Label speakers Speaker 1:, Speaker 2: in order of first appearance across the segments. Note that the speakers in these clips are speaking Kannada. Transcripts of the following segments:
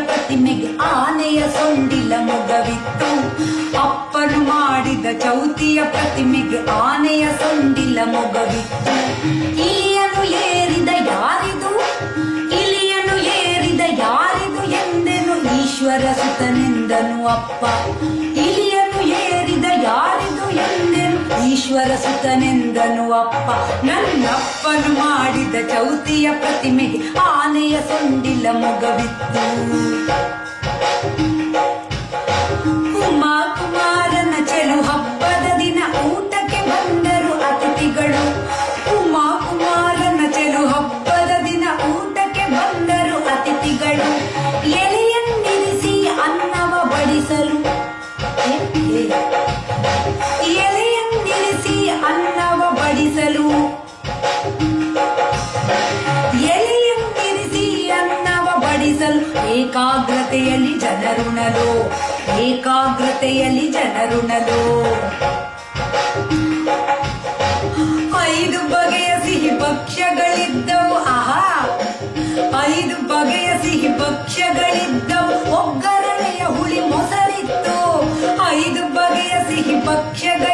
Speaker 1: ಪ್ರತಿಮೆಗೆ ಆನೆಯ ಸೊಂಡಿಲ ಮೊಗವಿತ್ತು. ಅಪ್ಪನು ಮಾಡಿದ ಚೌತಿಯ ಪ್ರತಿಮೆಗೆ ಆನೆಯ ಸೊಂಡಿಲ ಮೊಗವಿತ್ತು. ಇಲಿಯನು ಏರಿದ ಯಾರಿದು? ಇಲಿಯನು ಏರಿದ ಯಾರಿದು ಎಂದೆನು ಈಶ್ವರ ಸುತನೆಂದನು ಅಪ್ಪ. ಇಲಿಯನು ಏರಿದ ಎಂದೆನು ಈಶ್ವರ ಸುತನೆಂದನು ಅಪ್ಪ. ನನ್ನಪ್ಪನು ಮಾಡಿದ ಚೌತಿಯ ಪ್ರತಿಮೆ ಆನೆಯ ಸೊಂಡಿಲ ಮೊಗವಿತ್ತು. ಉಮಾ ಕುಮಾರನ ಚೆಲು ಹಬ್ಬದ ದಿನ ಊಟಕ್ಕೆ ಬಂದರು ಅತಿಥಿಗಳು. ಉಮಾ ಕುಮಾರನ ಚೆಲು ಹಬ್ಬದ ದಿನ ಊಟಕ್ಕೆ ಬಂದರು ಅತಿಥಿಗಳು. ಎಲೆಯನ್ನಿರಿಸಿ ಅನ್ನವ ಬಡಿಸಲು. ಏಕಾಗ್ರತೆಯಲ್ಲಿ ಜನರುಣಲು ಏಕಾಗ್ರತೆಯಲ್ಲಿ ಜನರುಣಲು. ಐದು ಬಗೆಯ ಸಿಹಿ ಭಕ್ಷ್ಯಗಳಿದ್ದವು, ಆಹಾ. ಐದು ಬಗೆಯ ಸಿಹಿ ಭಕ್ಷ್ಯಗಳಿದ್ದವು, ಒಗ್ಗರಣೆಯ ಹುಳಿ ಮೊಸರಿತ್ತು. ಐದು ಬಗೆಯ ಸಿಹಿ ಭಕ್ಷ್ಯಗಳಿದ್ದವು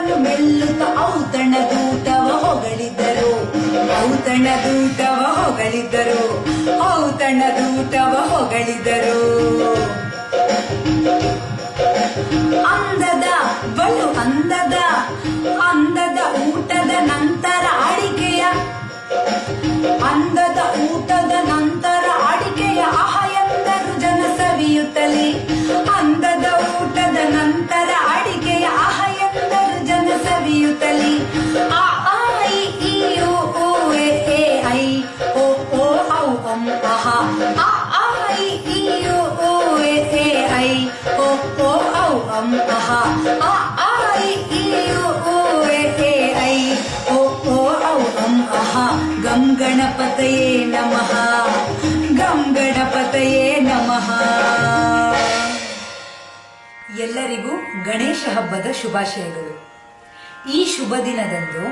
Speaker 1: ಪಾಯಸವನ್ನು ಮೆಲ್ಲುತ್ತ ಔತಣ ದೂತವ ಹೊಗಳಿದ್ದರು. ಔತಣ ದೂತವ ಹೊಗಳಿದ್ದರು. ಔತಣ ದೂತವ ಹೊಗಳಿದ್ದರು. ಅಂದದ ಬಲು ಅಂದದ ಅಂದದ ಊಟದ ನಂತರ ಅಡಿಕೆಯ, ಅಂದದ ಊಟದ ನಂತರ ಅಡಿಕೆಯ ಆಹ ಎಂದರು ಜನ ಸವಿಯುತ್ತಲೇ. ಗಣಪತಯೇ ನಮಃ. ಗಂ, ಗಣಪತಯೇ ನಮಃ. ಎಲ್ಲರಿಗೂ ಗಣೇಶ ಹಬ್ಬದ ಶುಭಾಶಯಗಳು. ಈ ಶುಭ ದಿನದಂದು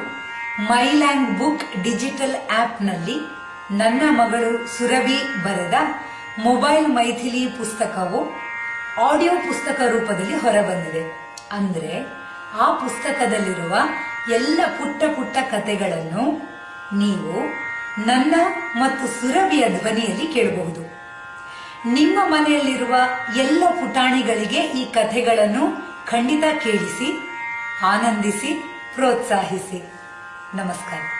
Speaker 1: ಮೈಲ್ಯಾಂಡ್ ಬುಕ್ ಡಿಜಿಟಲ್ ಆಪ್ನಲ್ಲಿ ನನ್ನ ಮಗಳು ಸುರಭಿ ಬರೆದ ಮೊಬೈಲ್ ಮೈಥಿಲಿ ಪುಸ್ತಕವು ಆಡಿಯೋ ಪುಸ್ತಕ ರೂಪದಲ್ಲಿ ಹೊರಬಂದಿದೆ. ಅಂದ್ರೆ ಆ ಪುಸ್ತಕದಲ್ಲಿರುವ ಎಲ್ಲ ಪುಟ್ಟ ಪುಟ್ಟ ಕಥೆಗಳನ್ನು ನೀವು ನನ್ನ ಮತ್ತು ಸುರಭಿಯ ಧ್ವನಿಯಲ್ಲಿ ಕೇಳಬಹುದು. ನಿಮ್ಮ ಮನೆಯಲ್ಲಿರುವ ಎಲ್ಲ ಪುಟಾಣಿಗಳಿಗೆ ಈ ಕಥೆಗಳನ್ನು ಖಂಡಿತ ಕೇಳಿಸಿ, ಆನಂದಿಸಿ, ಪ್ರೋತ್ಸಾಹಿಸಿ. ನಮಸ್ಕಾರ.